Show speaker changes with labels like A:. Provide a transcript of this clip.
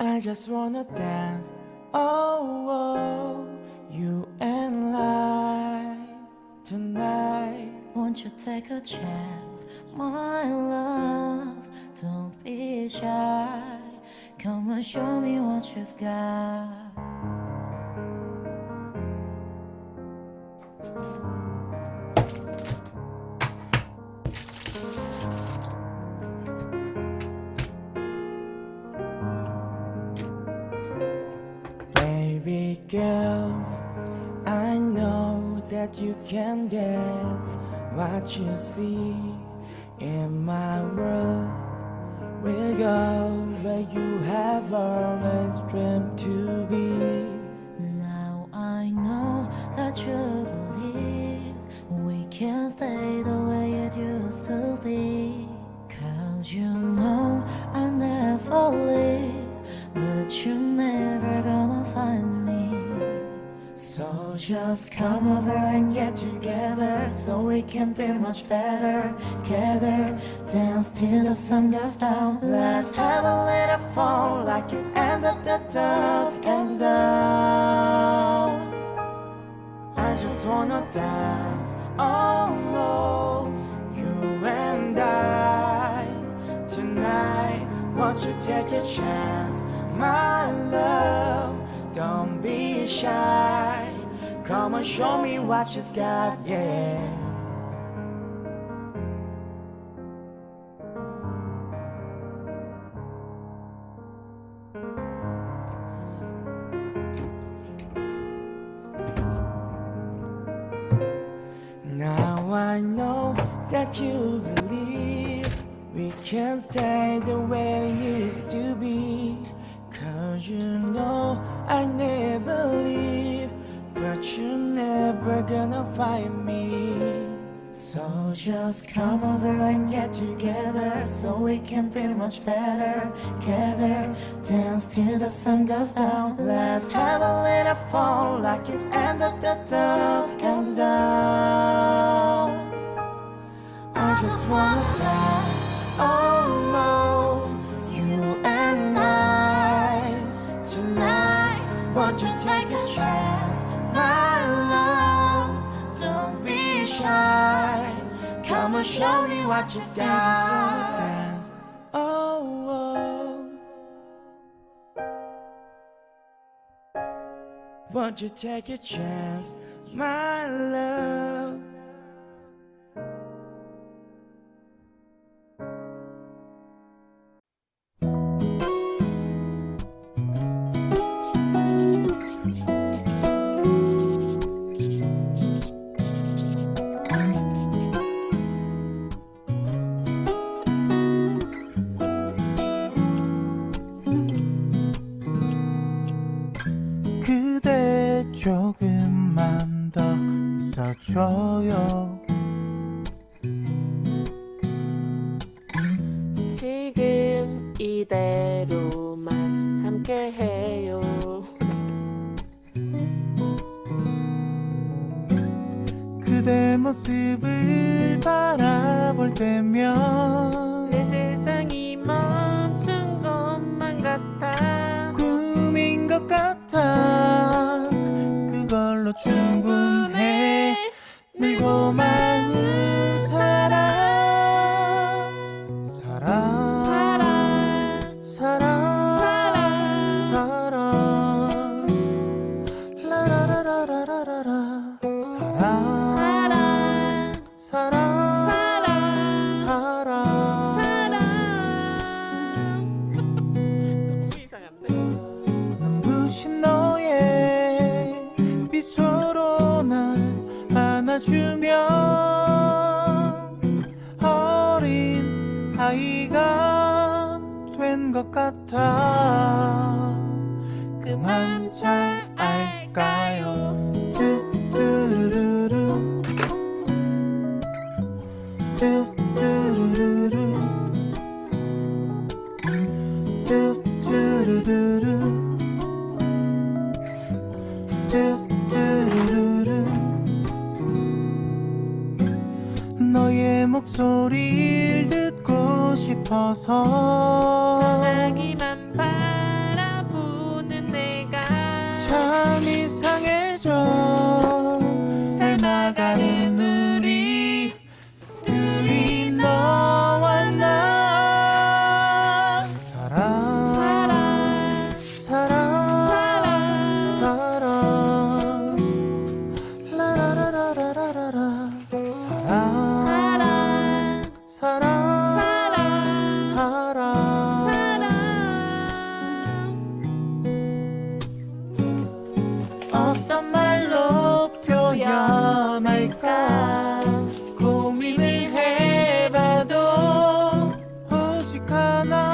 A: I just wanna dance, oh, oh you and I tonight.
B: Won't you take a chance, my love? Don't be shy. Come and show me what you've got.
A: Girl, I know that you can get what you see in my world. We'll go where you have always dreamed to be.
B: Just come over and get together so we can feel much better. Together, dance till the sun goes down. Let's have a little fun like it's end of the dusk and down.
A: I just wanna dance, oh you and I tonight. Won't you take a chance, my love? Don't be shy. Come and show me what you've got, yeah. Now I know that you believe we can stay the way it used to be. Cause you know I never leave, you're never gonna find me.
B: So just come over and get together so we can feel much better. Together, dance till the sun goes down. Let's have a little fun like it's end of the dusk and down. I just wanna dance, Come and show me what you've
A: I just wanna dance, oh, oh. Won't you take a chance, my 조금만 더 있어줘요
C: 지금 이대로만 함께해요.
A: 그대 모습을 바라볼 때면 충분해 늘 고마운 사랑 사랑
C: 사랑,
A: 사랑
C: 사랑,
A: 사랑 사랑, 된것 같아.
C: 그맘잘 알까요?
A: 뚜뚜루루루. 뚜뚜루루루. 뚜뚜루루루. 뚜뚜루루루. 너의 목소리를 듣고 싶어서.
C: 전화기만
A: 어떤 말로 표현할까? 고민을 해봐도 허식하나